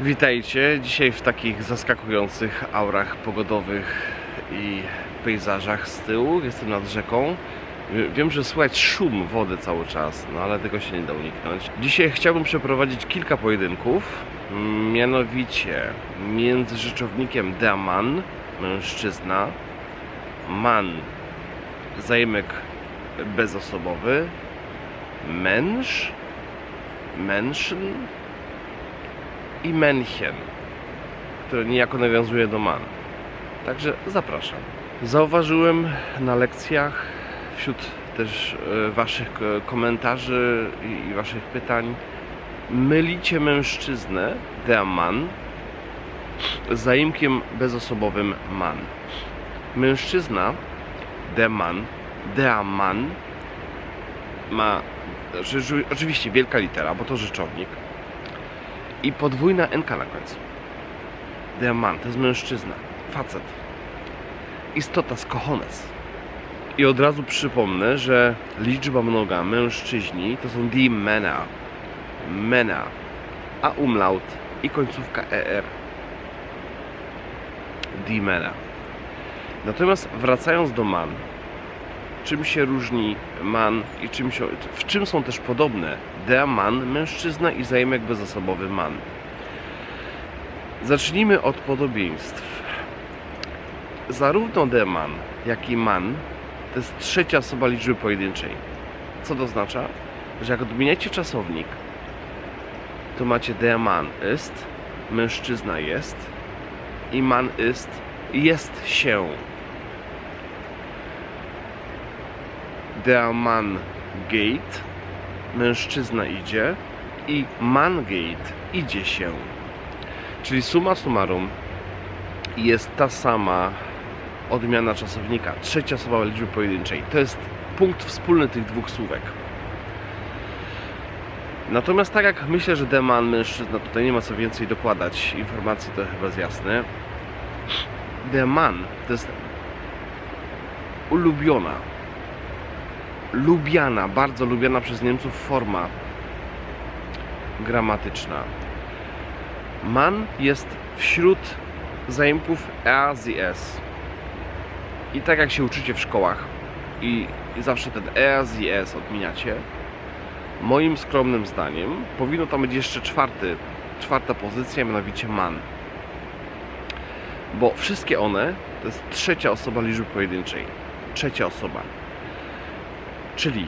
Witajcie dzisiaj w takich zaskakujących aurach pogodowych i pejzażach z tyłu. Jestem nad rzeką. Wie- Wiem, że słychać szum wody cały czas, no ale tego się nie da uniknąć. Dzisiaj chciałbym przeprowadzić kilka pojedynków, mianowicie między rzeczownikiem Daman, mężczyzna, man, zajmek bezosobowy, męż, mężczyzn, i Männchen, które niejako nawiązuje do man. Także zapraszam. Zauważyłem na lekcjach wśród też e, Waszych k- komentarzy i- Waszych pytań, mylicie mężczyznę, der Mann, z zaimkiem bezosobowym man. Mężczyzna, der Mann, der Mann ma że- oczywiście wielka litera, bo to rzeczownik, i podwójna NK na końcu. Der Mann, to jest mężczyzna, facet. Istota z cojones. I od razu przypomnę, że liczba mnoga mężczyźni to są die Männer. Männer. A umlaut i końcówka ER. Die Männer. Natomiast wracając do man, czym się różni man i czym się, w czym są też podobne der man, mężczyzna i zajmek bezosobowy man. Zacznijmy od podobieństw. Zarówno der man, jak i man to jest trzecia osoba liczby pojedynczej. Co to oznacza? Że jak odmieniacie czasownik, to macie der man ist, mężczyzna jest i man ist, jest się. Der Mann geht, mężczyzna idzie i man geht, idzie się. Czyli summa summarum jest ta sama odmiana czasownika, trzecia osoba liczby pojedynczej. To jest punkt wspólny tych dwóch słówek. Natomiast tak jak myślę, że deman mężczyzna, tutaj nie ma co więcej dokładać, informacji to chyba jest jasne. Deman to jest ulubiona, lubiana, bardzo lubiana przez Niemców forma gramatyczna. Man jest wśród zaimków er, sie, es. I tak jak się uczycie w szkołach i, i zawsze ten er, sie, es odmieniacie, moim skromnym zdaniem powinno tam być jeszcze czwarty, czwarta pozycja, mianowicie man. Bo wszystkie one to jest trzecia osoba liczby pojedynczej. Trzecia osoba. Czyli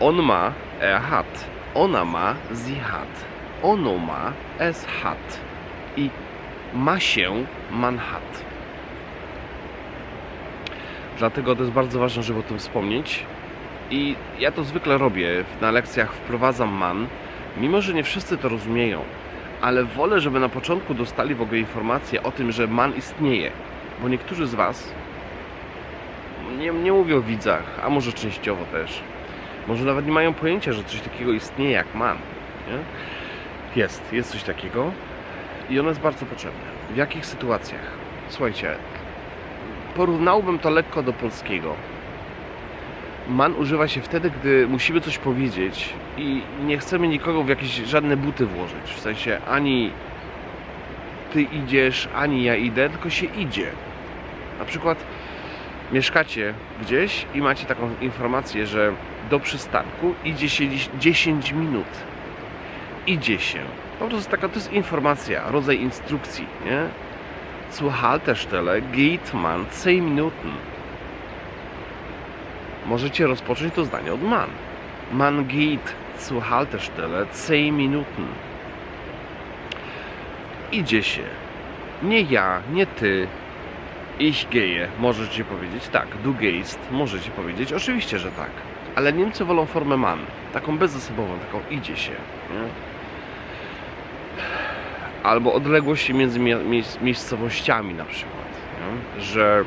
on ma, er hat, ona ma, sie hat, ono ma, es hat i ma się, man hat. Dlatego to jest bardzo ważne, żeby o tym wspomnieć. I ja to zwykle robię. Na lekcjach wprowadzam man, mimo że nie wszyscy to rozumieją, ale wolę, żeby na początku dostali w ogóle informację o tym, że man istnieje. Bo niektórzy z Was nie, nie mówię o widzach, a może częściowo też. Może nawet nie mają pojęcia, że coś takiego istnieje jak man. Nie? Jest, jest coś takiego i ono jest bardzo potrzebne. W jakich sytuacjach? Słuchajcie, porównałbym to lekko do polskiego. Man używa się wtedy, gdy musimy coś powiedzieć i nie chcemy nikogo w jakieś żadne buty włożyć. W sensie ani ty idziesz, ani ja idę, tylko się idzie. Na przykład mieszkacie gdzieś i macie taką informację, że do przystanku idzie się dziś 10 minut. Idzie się. Po prostu taka, to jest informacja, rodzaj instrukcji, nie? Zur Haltestelle geht man 10 Minuten. Możecie rozpocząć to zdanie od man. Man geht zur Haltestelle 10 Minuten. Idzie się. Nie ja, nie ty, Ich gehe, możecie powiedzieć tak. Du gehst, możecie powiedzieć oczywiście, że tak. Ale Niemcy wolą formę man, taką bezosobową, taką idzie się. Nie? Albo odległość między mie- miejsc- miejscowościami na przykład. Nie? Że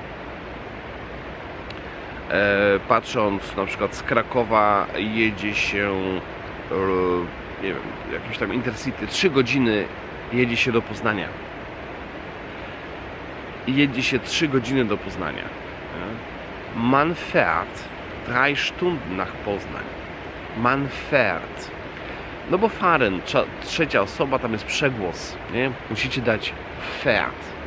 e, patrząc na przykład z Krakowa jedzie się e, nie wiem, jakimś tam Intercity, 3 godziny jedzie się do Poznania jedzie się 3 godziny do Poznania. Man fährt 3 Stunden nach Poznań. Man fährt. No bo fahren, trzecia osoba, tam jest przegłos, nie? Musicie dać fährt.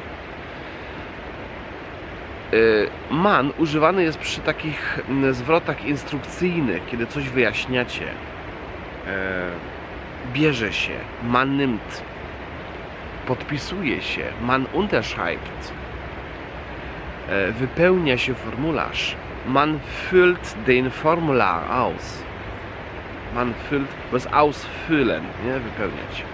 Y, Man używany jest przy takich mm, zwrotach instrukcyjnych, kiedy coś wyjaśniacie. E, Bierze się, man nimmt. Podpisuje się, man unterschreibt. E, Wypełnia się formularz. Man füllt den Formular aus. Man füllt, jest ausfüllen, nie? Wypełniać.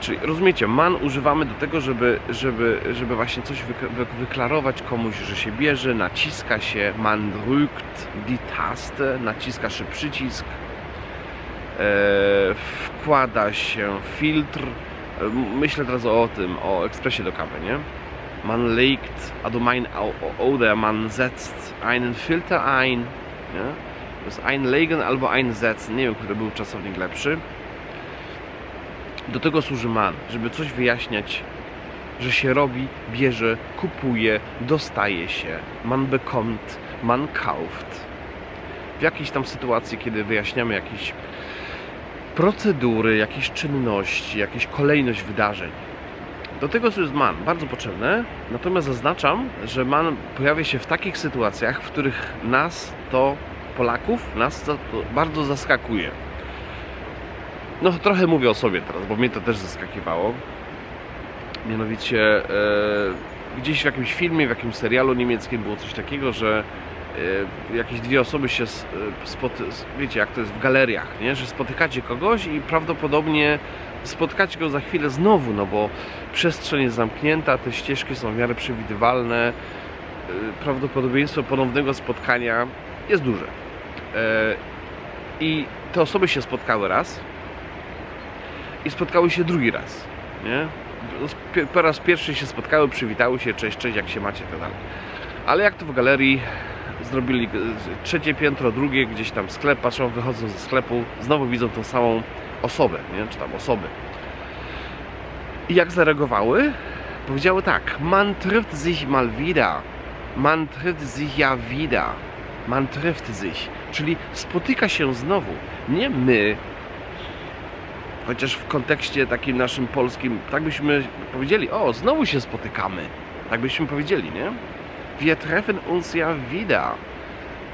Czyli rozumiecie, man używamy do tego, żeby, żeby, żeby właśnie coś wyk- wy- wyklarować komuś, że się bierze, naciska się, man drückt die Taste, naciska się przycisk, e, wkłada się filtr. E, Myślę teraz o tym, o ekspresie do kawy, nie? Man legt, also mein oder man setzt einen Filter ein, nie? To jest einlegen albo einsetzen, nie wiem, który był czasownik lepszy. Do tego służy man, żeby coś wyjaśniać, że się robi, bierze, kupuje, dostaje się. Man bekommt, man kauft. W jakiejś tam sytuacji, kiedy wyjaśniamy jakieś procedury, jakieś czynności, jakieś kolejność wydarzeń. Do tego jest man, bardzo potrzebne. Natomiast zaznaczam, że man pojawia się w takich sytuacjach, w których nas to, Polaków, nas to bardzo zaskakuje. No trochę mówię o sobie teraz, bo mnie to też zaskakiwało. Mianowicie e, gdzieś w jakimś filmie, w jakimś serialu niemieckim było coś takiego, że e, jakieś dwie osoby się e, spot, wiecie jak to jest w galeriach, nie? że spotykacie kogoś i prawdopodobnie spotkacie go za chwilę znowu, no bo przestrzeń jest zamknięta, te ścieżki są w miarę przewidywalne, e, prawdopodobieństwo ponownego spotkania jest duże. E, I te osoby się spotkały raz i spotkały się drugi raz, nie? Po raz pierwszy się spotkały, przywitały się, cześć, cześć, jak się macie, tak dalej. Ale jak to w galerii zrobili e, trzecie piętro, drugie, gdzieś tam sklep, patrzą, wychodzą ze sklepu, znowu widzą tą samą osobę, nie? Czy tam osoby. I jak zareagowały? Powiedziały tak, man trifft sich mal wieder. Man trifft sich ja wieder. Man trifft sich. Czyli spotyka się znowu. Nie my, chociaż w kontekście takim naszym polskim, tak byśmy powiedzieli, o, znowu się spotykamy. Tak byśmy powiedzieli, nie? Wir treffen uns ja wieder.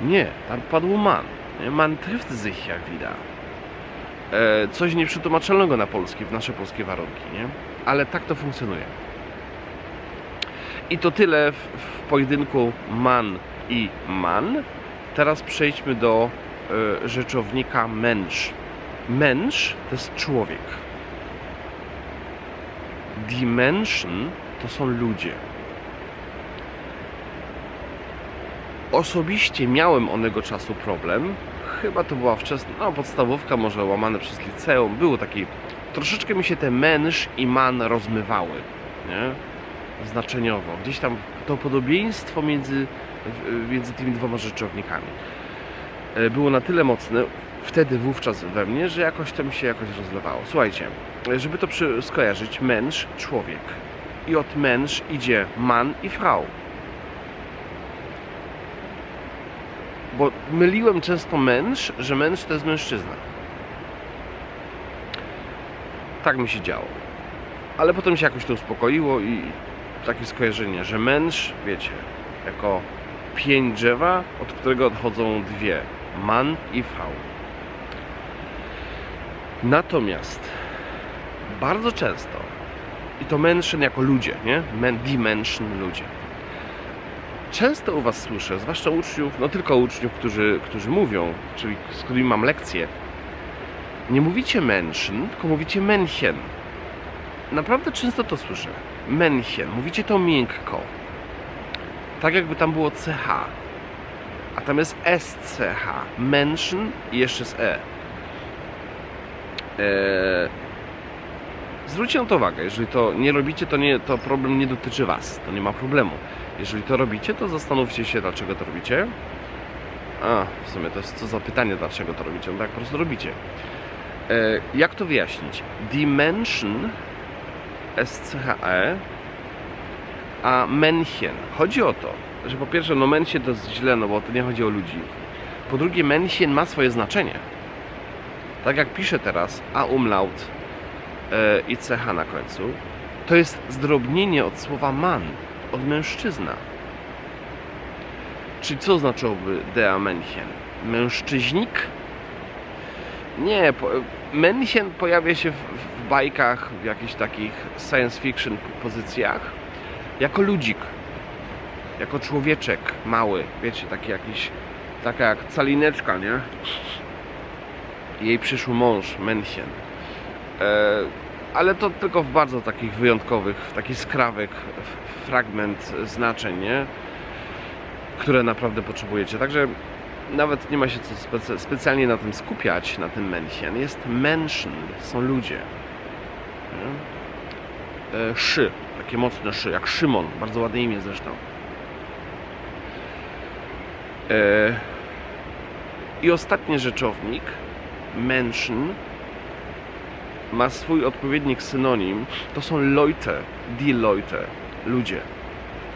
Nie, tam padł man. Man trifft sich ja wieder. E, coś nieprzetłumaczalnego na polski, w nasze polskie warunki, nie? Ale tak to funkcjonuje. I to tyle w, w pojedynku man i man. Teraz przejdźmy do e, rzeczownika mensch. Mensch to jest człowiek. Die Menschen to są ludzie. Osobiście miałem onego czasu problem. Chyba to była wczesna, no podstawówka, może łamane przez liceum. Było taki, troszeczkę mi się te mensch i man rozmywały, nie? Znaczeniowo. Gdzieś tam to podobieństwo między, między tymi dwoma rzeczownikami e, było na tyle mocne, wtedy wówczas we mnie, że jakoś to mi się jakoś rozlewało. Słuchajcie, żeby to skojarzyć, mensch, człowiek. I od mensch idzie man i frau. Bo myliłem często mensch, że mensch to jest mężczyzna. Tak mi się działo. Ale potem się jakoś to uspokoiło i takie skojarzenie, że mensch, wiecie, jako pień drzewa, od którego odchodzą dwie. Man i frau. Natomiast bardzo często, i to Menschen jako ludzie, nie? Men, die Menschen, ludzie. Często u Was słyszę, zwłaszcza uczniów, no tylko uczniów, którzy, którzy mówią, czyli z którymi mam lekcje, nie mówicie Menschen, tylko mówicie Männchen. Naprawdę często to słyszę. Männchen. Mówicie to miękko. Tak jakby tam było CH. A tam jest SCH. Menschen i jeszcze z E. Eee, zwróćcie na to uwagę. Jeżeli to nie robicie, to, nie, to problem nie dotyczy Was. To nie ma problemu. Jeżeli to robicie, to zastanówcie się, dlaczego to robicie. A, w sumie to jest co za pytanie, dlaczego to robicie. No tak po prostu robicie. Eee, jak to wyjaśnić? Dimension SCHE a Männchen. Chodzi o to, że po pierwsze, no Männchen to jest źle, no bo to nie chodzi o ludzi. Po drugie, Männchen ma swoje znaczenie. tak jak piszę teraz, a umlaut e, i ch na końcu, to jest zdrobnienie od słowa man, od mężczyzna. Czyli co znaczyłoby der Männchen? Mężczyźnik? Nie, po, Männchen pojawia się w, w bajkach, w jakichś takich science fiction pozycjach jako ludzik, jako człowieczek mały, wiecie, taki jakiś, taka jak calineczka, nie? Jej przyszły mąż, Männchen. E, ale to tylko w bardzo takich wyjątkowych, w taki skrawek, fragment znaczeń, nie? które naprawdę potrzebujecie. Także nawet nie ma się co specjalnie na tym skupiać, na tym Männchen. Jest Menschen, są ludzie. E, Szy, takie mocne szy, jak Szymon, bardzo ładne imię zresztą. E, I ostatni rzeczownik, Menschen, ma swój odpowiednik synonim. To są Leute, die Leute, ludzie.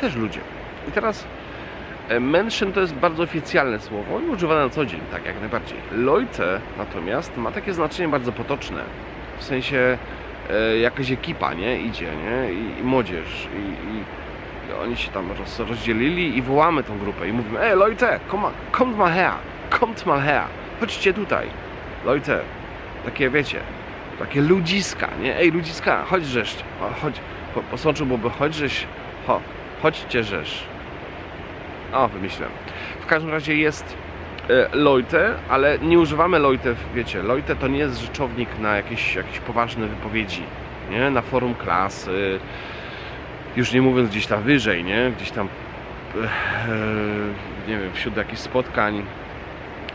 Też ludzie. I teraz e, Menschen to jest bardzo oficjalne słowo i używane na co dzień, tak jak najbardziej. Leute natomiast ma takie znaczenie bardzo potoczne. W sensie e, jakaś ekipa, nie? Idzie, nie? I, i młodzież. I, i, oni się tam roz, rozdzielili i wołamy tą grupę i mówimy Ej, Leute, komm, kommt mal her, kommt mal her, chodźcie tutaj. Leute, takie wiecie, takie ludziska, nie? Ej, ludziska, chodź o, chodź, po, po sączu byłoby chodź żeś, ho, chodźcie żeś. O, wymyśliłem. W każdym razie jest e, Leute, ale nie używamy Leute, wiecie, Leute to nie jest rzeczownik na jakieś, jakieś poważne wypowiedzi, nie? Na forum klasy, już nie mówiąc gdzieś tam wyżej, nie? Gdzieś tam, e, nie wiem, wśród jakichś spotkań,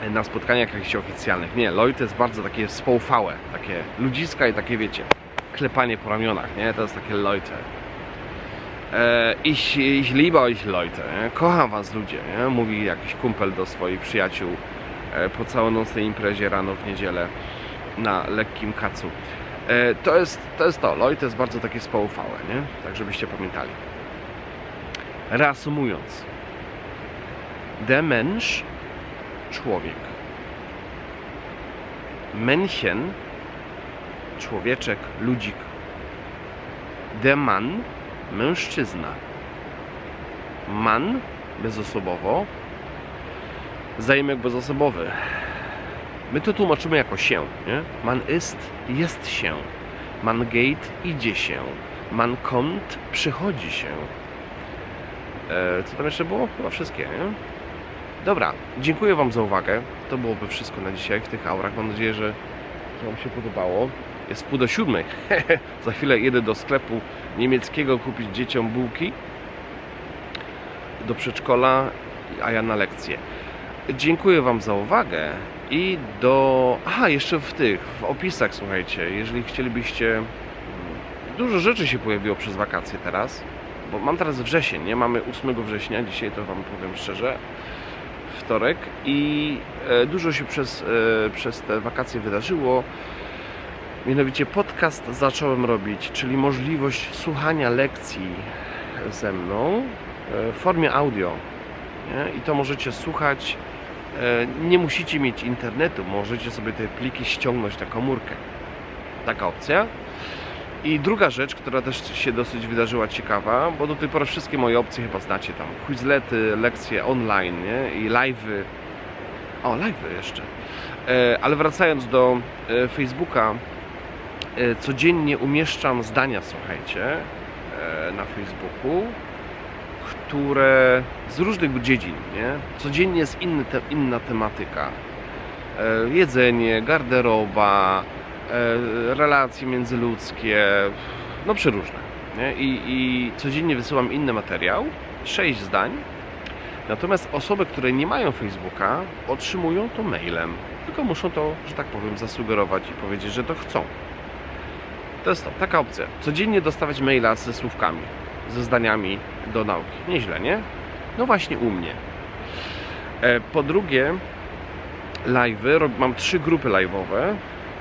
na spotkaniach jakichś oficjalnych. Nie, Leute jest bardzo takie spoufałe, takie ludziska i takie, wiecie, klepanie po ramionach, nie? To jest takie Leute. E, ich, ich liebe euch Leute, kocham was ludzie, nie? mówi jakiś kumpel do swoich przyjaciół e, po całonocnej imprezie rano w niedzielę na lekkim kacu. E, to, jest, to jest to, Leute jest bardzo takie spoufałe, nie? tak żebyście pamiętali. Reasumując, der Mensch, człowiek. Männchen, człowieczek, ludzik. Der Mann, mężczyzna. Man, bezosobowo. Zaimek bezosobowy. My to tłumaczymy jako się, nie? Man ist, jest się. Man geht, idzie się. Man kommt, przychodzi się. E, co tam jeszcze było? Chyba wszystkie, nie? Dobra, dziękuję Wam za uwagę. To byłoby wszystko na dzisiaj w tych aurach. Mam nadzieję, że Wam się podobało. Jest pół do siódmej. za chwilę jedę do sklepu niemieckiego kupić dzieciom bułki do przedszkola, a ja na lekcję. Dziękuję Wam za uwagę i do... Aha, jeszcze w tych, w opisach, słuchajcie, jeżeli chcielibyście... mm, Dużo rzeczy się pojawiło przez wakacje teraz, bo mam teraz wrzesień, nie? Mamy 8 września, dzisiaj to Wam powiem szczerze, wtorek i e, dużo się przez, e, przez te wakacje wydarzyło. Mianowicie podcast zacząłem robić, czyli możliwość słuchania lekcji ze mną e, w formie audio. Nie? I to możecie słuchać. Nie musicie mieć internetu, możecie sobie te pliki ściągnąć na komórkę. Taka opcja. I druga rzecz, która też się dosyć wydarzyła ciekawa, bo do tej pory wszystkie moje opcje chyba znacie tam. Quizlety, lekcje online nie? i live'y. O, live'y jeszcze. E, ale wracając do e, Facebooka, e, codziennie umieszczam zdania, słuchajcie, na Facebooku, które z różnych dziedzin, nie? Codziennie jest inny inna tematyka. Jedzenie, garderoba, relacje międzyludzkie, no przeróżne. Nie? I, I codziennie wysyłam inny materiał, sześć zdań. Natomiast osoby, które nie mają Facebooka, otrzymują to mailem. Tylko muszą to, że tak powiem, zasugerować i powiedzieć, że to chcą. To jest to, taka opcja. Codziennie dostawać maila ze słówkami, ze zdaniami do nauki. Nieźle, nie? No właśnie u mnie. E, Po drugie, live'y. Mam trzy grupy live'owe.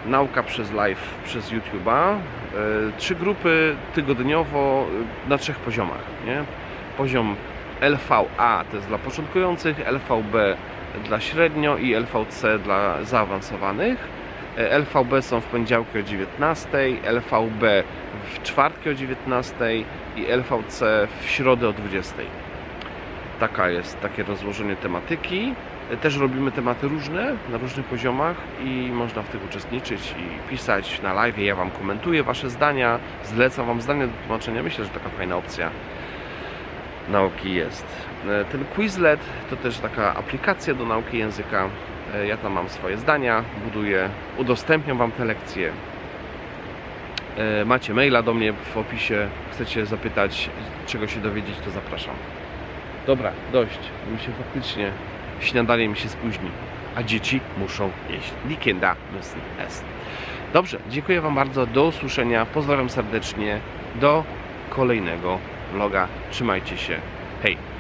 Nauka przez live przez YouTube'a. E, Trzy grupy tygodniowo e, na trzech poziomach. Nie? Poziom LVA to jest dla początkujących, LVB dla średnio i LVC dla zaawansowanych. E, LVB są w poniedziałki o 19, LVB w czwartki o 19 i LVC w środę o 20. Taka jest takie rozłożenie tematyki. Też robimy tematy różne, na różnych poziomach i można w tych uczestniczyć i pisać na live. Ja Wam komentuję Wasze zdania, zlecam Wam zdania do tłumaczenia. Myślę, że taka fajna opcja nauki jest. E, Ten Quizlet to też taka aplikacja do nauki języka. E, Ja tam mam swoje zdania, buduję, udostępniam Wam te lekcje. E, Macie maila do mnie w opisie. Chcecie zapytać, czego się dowiedzieć, to zapraszam. Dobra, dość. Mi się faktycznie śniadanie mi się spóźni, a dzieci muszą jeść. Die Kinder müssen essen. Dobrze, dziękuję Wam bardzo. Do usłyszenia. Pozdrawiam serdecznie. Do kolejnego vloga. Trzymajcie się. Hej!